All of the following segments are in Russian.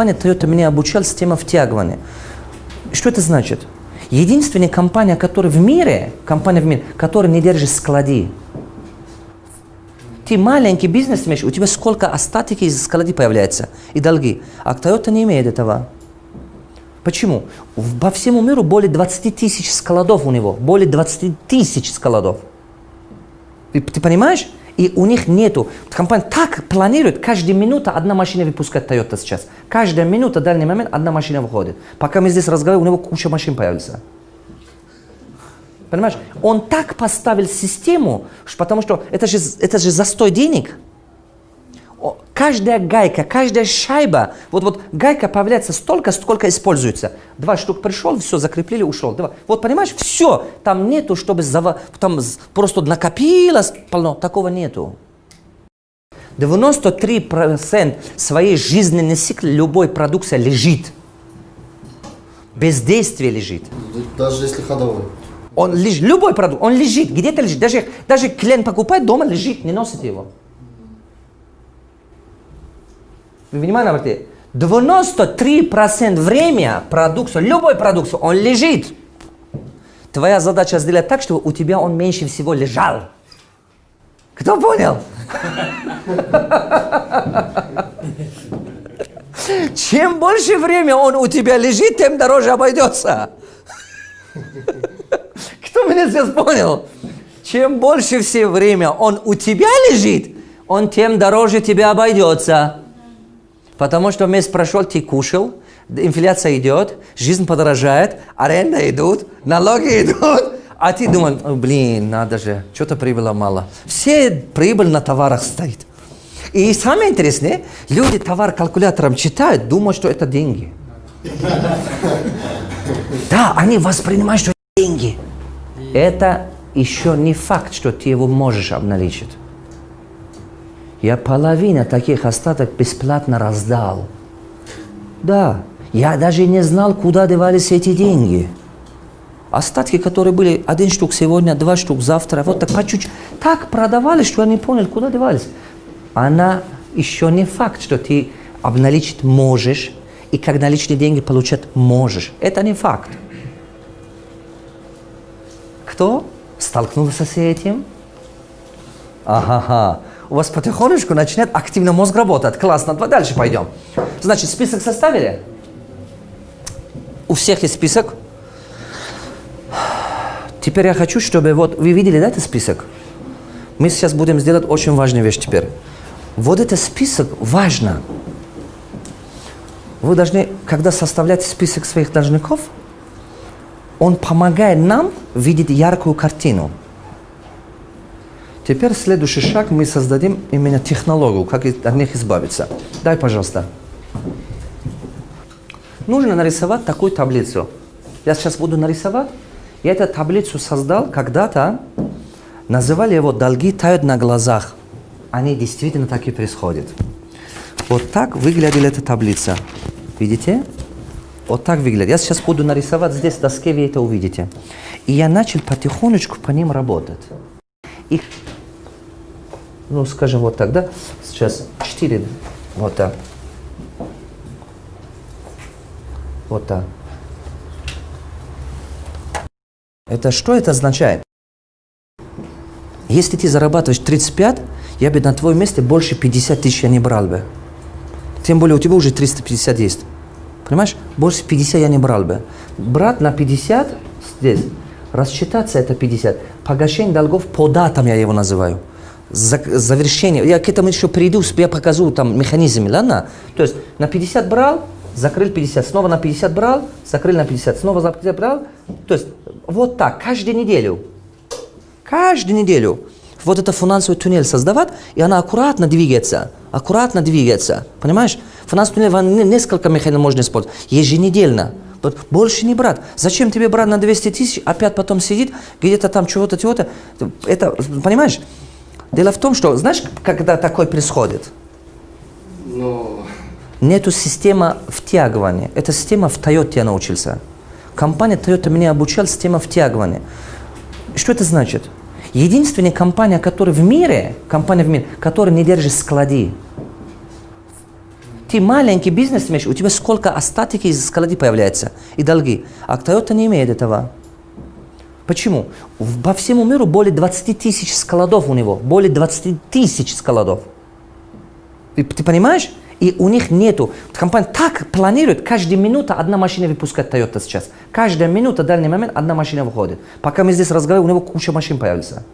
компания Toyota меня обучала система втягивания. Что это значит? Единственная компания, которая в мире, компания в мире, которая не держит склади. Ты маленький бизнес имеешь, у тебя сколько остатки из склади появляется и долги. А Toyota не имеет этого. Почему? Во всему миру более 20 тысяч складов у него. Более 20 тысяч складов. Ты, ты понимаешь? И у них нету. Компания так планирует, каждая минута одна машина выпускает Toyota сейчас. Каждая минута, дальний момент, одна машина выходит. Пока мы здесь разговариваем, у него куча машин появится. Понимаешь? Он так поставил систему, потому что это же, это же застой денег каждая гайка, каждая шайба, вот, вот гайка появляется столько, сколько используется. Два штук пришел, все, закрепили, ушел. Два. Вот понимаешь, все, там нету, чтобы зава... там просто накопилось полно, такого нету. 93% своей жизненной цикла любой продукции лежит. Бездействие лежит. Даже если ходовой. Он лежит, любой продукт, он лежит, где-то лежит. Даже, даже клиент покупает, дома лежит, не носит его. Вы внимание обратите? 93% времени продукцию, любой продукцию, он лежит. Твоя задача сделать так, чтобы у тебя он меньше всего лежал. Кто понял? Чем больше времени он у тебя лежит, тем дороже обойдется. Кто меня сейчас понял? Чем больше все время он у тебя лежит, он тем дороже тебя обойдется. Потому что месяц прошел, ты кушал, инфляция идет, жизнь подорожает, аренда идут, налоги идут, а ты думаешь, блин, надо же, что-то прибыла мало. Все прибыль на товарах стоит. И самое интересное, люди товар калькулятором читают, думают, что это деньги. Да, они воспринимают, что это деньги. Это еще не факт, что ты его можешь обналичить. Я половину таких остаток бесплатно раздал. Да, я даже не знал, куда девались эти деньги. Остатки, которые были один штук сегодня, два штук завтра, вот так по чуть-чуть. Так продавали, что я не понял, куда девались. Она еще не факт, что ты обналичить можешь, и как наличные деньги получать можешь. Это не факт. Кто столкнулся с этим? Ага, у вас потихонечку начинает активно мозг работать. Классно, давай дальше пойдем. Значит, список составили? У всех есть список. Теперь я хочу, чтобы вот вы видели, да, этот список? Мы сейчас будем сделать очень важную вещь теперь. Вот этот список важно. Вы должны, когда составляете список своих должников, он помогает нам видеть яркую картину. Теперь следующий шаг мы создадим именно технологию, как от них избавиться. Дай, пожалуйста. Нужно нарисовать такую таблицу. Я сейчас буду нарисовать. Я эту таблицу создал когда-то. Называли его «Долги тают на глазах». Они действительно так и происходят. Вот так выглядела эта таблица. Видите? Вот так выглядит. Я сейчас буду нарисовать здесь в доске, вы это увидите. И я начал потихонечку по ним работать. И ну, скажем вот так, да? Сейчас 4, вот так. Вот так. Это что это означает? Если ты зарабатываешь 35, я бы на твоем месте больше 50 тысяч я не брал бы. Тем более у тебя уже 350 есть. Понимаешь? Больше 50 я не брал бы. Брат на 50 здесь. Рассчитаться это 50. Погашение долгов по датам я его называю завершение, я к этому еще приду, я покажу там механизм, ладно? То есть на 50 брал, закрыл 50, снова на 50 брал, закрыл на 50, снова за 50 брал. То есть вот так, каждую неделю. Каждую неделю. Вот это финансовый туннель создавать, и она аккуратно двигается. Аккуратно двигается. Понимаешь? Финансовый туннель, несколько механизмов можно использовать. Еженедельно. Больше не брат. Зачем тебе брат на 200 тысяч, опять потом сидит, где-то там чего-то, чего-то. Это, понимаешь? Дело в том, что, знаешь, когда такое происходит? Но... Нету системы втягивания. Эта система в Toyota я научился. Компания Toyota меня обучала система втягивания. Что это значит? Единственная компания, которая в мире, компания в мире, которая не держит склади. Ты маленький бизнес имеешь, у тебя сколько остатки из склади появляется и долги. А Toyota не имеет этого. Почему? По всему миру более 20 тысяч складов у него. Более 20 тысяч складов. Ты, ты понимаешь? И у них нету. Компания так планирует, каждая минута одна машина выпускает Toyota сейчас. Каждая минута, дальний момент, одна машина выходит. Пока мы здесь разговариваем, у него куча машин появится.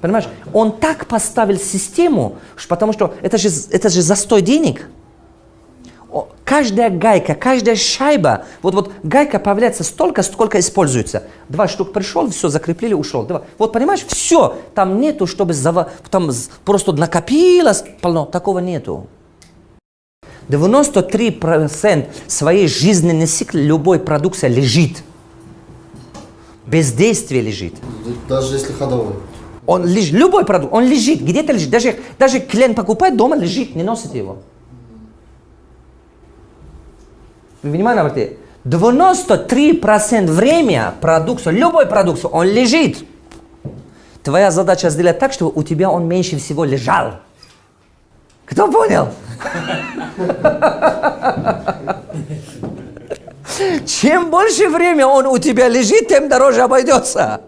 Понимаешь? Он так поставил систему, потому что это же, это же застой денег. Каждая гайка, каждая шайба, вот, вот гайка появляется столько, сколько используется. Два штук пришел, все, закрепили, ушел. Два. Вот понимаешь, все, там нету, чтобы зава, там просто накопилось полно, такого нету. 93% своей жизненной цикла любой продукции лежит. Бездействие лежит. Даже если ходовой. Он лежит, любой продукт, он лежит, где-то лежит. Даже, даже клиент покупает, дома лежит, не носит его. Внимание обратите. 93% времени продукцию, любой продукцию, он лежит. Твоя задача сделать так, чтобы у тебя он меньше всего лежал. Кто понял? Чем больше времени он у тебя лежит, тем дороже обойдется.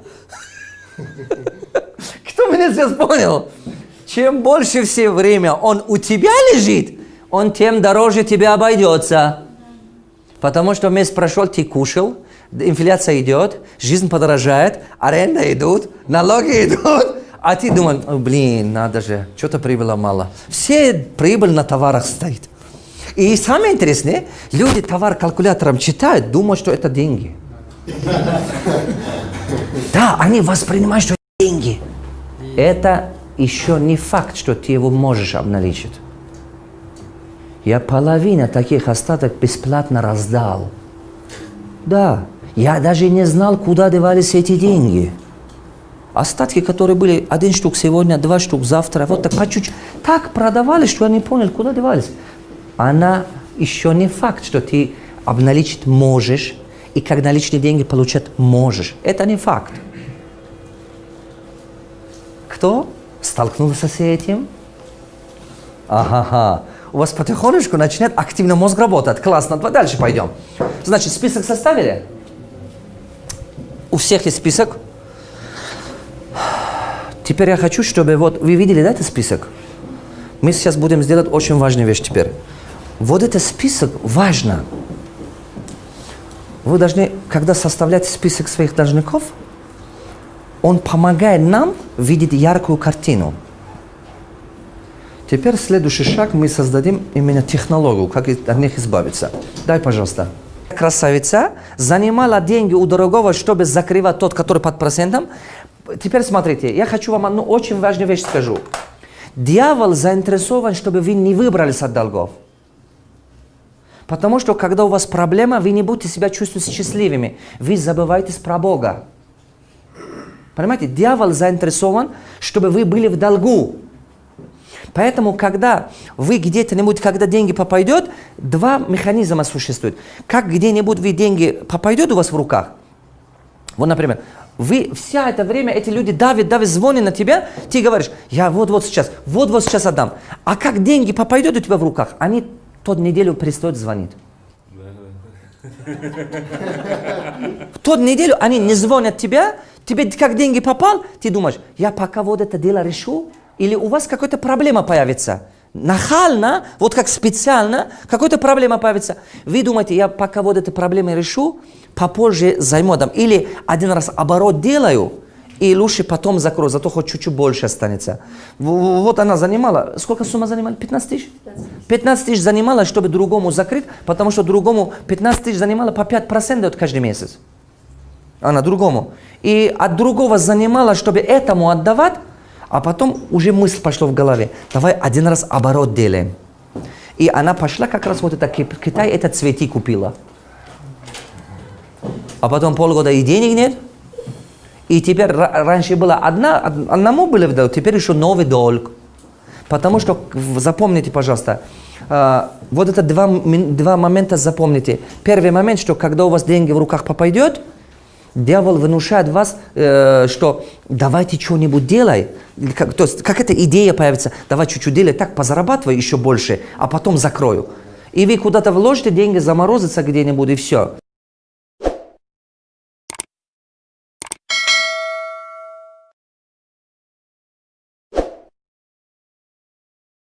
Кто меня сейчас понял? Чем больше все время он у тебя лежит, он тем дороже тебя обойдется. Потому что месяц прошел, ты кушал, инфляция идет, жизнь подорожает, аренда идут, налоги идут, а ты думаешь, блин, надо же, что-то прибыла мало. Все прибыль на товарах стоит. И самое интересное, люди товар калькулятором читают, думают, что это деньги. Да, они воспринимают, что это деньги. Это еще не факт, что ты его можешь обналичить. Я половину таких остаток бесплатно раздал. Да, я даже не знал, куда девались эти деньги. Остатки, которые были один штук сегодня, два штук завтра, вот так по чуть-чуть. Так продавали, что я не понял, куда девались. Она еще не факт, что ты обналичить можешь, и как наличные деньги получать можешь. Это не факт. Кто столкнулся с этим? Ага, у вас потихонечку начинает активно мозг работать. Классно, дальше пойдем. Значит, список составили? У всех есть список. Теперь я хочу, чтобы вот вы видели да, этот список. Мы сейчас будем сделать очень важную вещь теперь. Вот этот список важно. Вы должны, когда составляете список своих должников, он помогает нам видеть яркую картину. Теперь следующий шаг мы создадим именно технологию, как от них избавиться. Дай, пожалуйста. Красавица занимала деньги у дорогого, чтобы закрывать тот, который под процентом. Теперь смотрите, я хочу вам одну очень важную вещь скажу. Дьявол заинтересован, чтобы вы не выбрались от долгов. Потому что, когда у вас проблема, вы не будете себя чувствовать счастливыми. Вы забываетесь про Бога. Понимаете, дьявол заинтересован, чтобы вы были в долгу. Поэтому, когда вы где-то-нибудь, когда деньги попадет, два механизма существуют. Как где-нибудь вы деньги попадет у вас в руках, вот, например, вы вся это время, эти люди давят, давят, звонят на тебя, ты говоришь, я вот-вот сейчас, вот-вот сейчас отдам. А как деньги попадет у тебя в руках, они тот неделю перестают звонить. В тот неделю они не звонят тебя, тебе как деньги попал, ты думаешь, я пока вот это дело решу, или у вас какая-то проблема появится. Нахально, вот как специально, какая-то проблема появится. Вы думаете, я пока вот эту проблему решу, попозже займу там. Или один раз оборот делаю, и лучше потом закрою, зато хоть чуть-чуть больше останется. Вот она занимала, сколько сумма занимала? 15 тысяч? 15 тысяч занимала, чтобы другому закрыть, потому что другому 15 тысяч занимала по 5% от каждый месяц. Она другому. И от другого занимала, чтобы этому отдавать, а потом уже мысль пошла в голове. Давай один раз оборот делаем. И она пошла как раз вот это Китай, это цвети купила. А потом полгода и денег нет. И теперь раньше было одна, одному было в долг, теперь еще новый долг. Потому что, запомните, пожалуйста, а, вот это два, два момента запомните. Первый момент, что когда у вас деньги в руках попадет, Дьявол внушает вас, э, что давайте что-нибудь делай. Как, то есть, как эта идея появится, давай чуть-чуть делай, так позарабатывай еще больше, а потом закрою. И вы куда-то вложите деньги, заморозится где-нибудь и все.